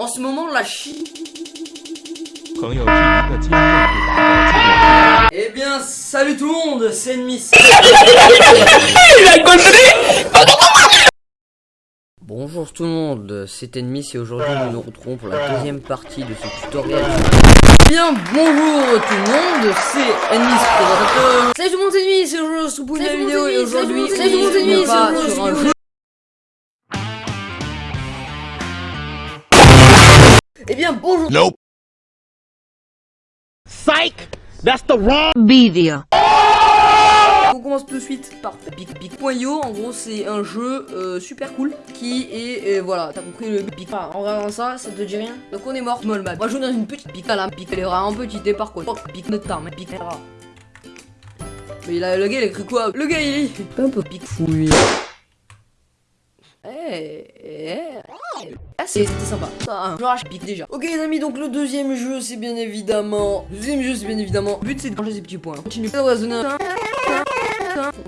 En ce moment, la Chine... Eh bien, salut tout le monde, c'est Miss. Bonjour tout le monde, c'est Ennemis et aujourd'hui nous nous retrouvons pour la deuxième partie de ce tutoriel. Bien, bonjour tout le monde, c'est Ennemis présentateur. Salut tout le monde, c'est Ennemis et aujourd'hui pour une vidéo et aujourd'hui on va sur un jeu. Eh bien, bonjour Nope. Video. On commence tout de suite par Pic.io. En gros, c'est un jeu euh, super cool qui est euh, voilà, t'as compris le. Enfin, en regardant ça, ça te dit rien. Donc on est mort. Small map. Moi, je joue dans une petite pic. La pic, elle est vraiment petite. Et par contre, pic notre temps, mais rare. Mais il a, le gars, il a écrit quoi? Le gars, il est un peu pic fouille. Eh, eh, ah, c'était sympa. Ça, hein. Je rage pique déjà. Ok, les amis, donc le deuxième jeu, c'est bien évidemment. Le deuxième jeu, c'est bien évidemment. Le but, c'est de changer ces petits points. Continue. On va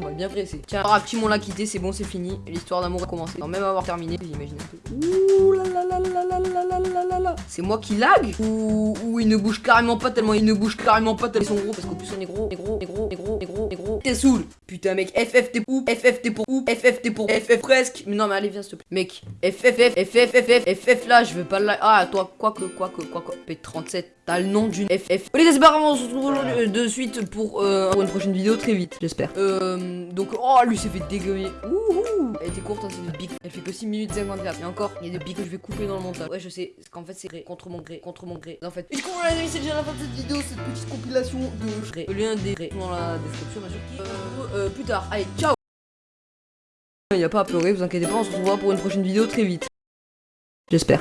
va bien presser. Tiens, alors, petit, on l'a quitté, c'est bon, c'est fini. L'histoire d'amour a commencé. Sans même avoir terminé, j'imagine un peu. Ouh là là là là là là là là. C'est moi qui lag ou, ou il ne bouge carrément pas tellement il ne bouge carrément pas tellement ils sont gros parce qu'au plus on est gros, est gros, est gros, est gros, est gros, est gros. T'es saoul. Putain mec, FF t'es pour FF t'es pour où FF t'es pour FF presque. Mais non mais allez viens s'il te plaît. Mec, FFF FF FF FF là, je veux pas le lag. Ah toi quoi que quoi que quoi que P37 T'as le nom d'une FF. Ok, c'est pas grave, on se retrouve aujourd'hui euh, de suite pour, euh, pour une prochaine vidéo très vite, j'espère. Euh, donc, oh, lui s'est fait dégommer. Ouhou Elle était courte, hein, c'est une pique. Elle fait que 6 minutes 54. Et encore, il y a des pics que je vais couper dans le montage. Ouais, je sais, parce qu'en fait, c'est gré, contre mon gré, contre mon gré. En fait, et du coup, les amis, c'est déjà la fin de cette vidéo, cette petite compilation de gré. Le lien des gré dans la description, bien sûr. Euh, euh, plus tard, allez, ciao Il n'y a pas à pleurer, vous inquiétez pas, on se retrouvera pour une prochaine vidéo très vite. J'espère.